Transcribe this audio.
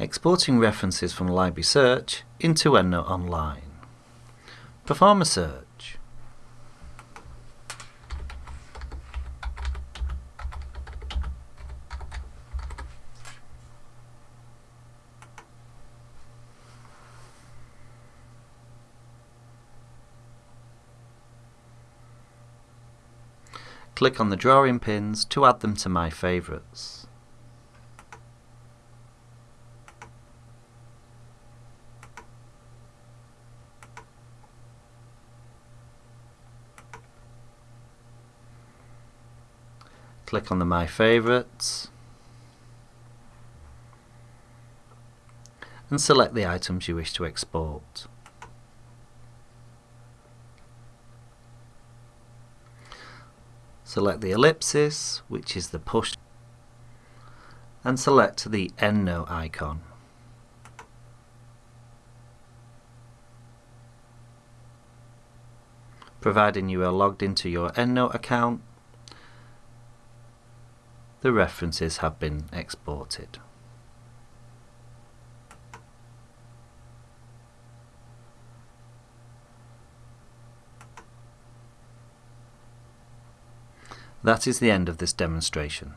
exporting references from Library Search into EndNote Online. Perform a search. Click on the drawing pins to add them to My Favourites. Click on the My Favourites and select the items you wish to export. Select the ellipsis, which is the push, and select the EndNote icon. Providing you are logged into your EndNote account, the references have been exported. That is the end of this demonstration.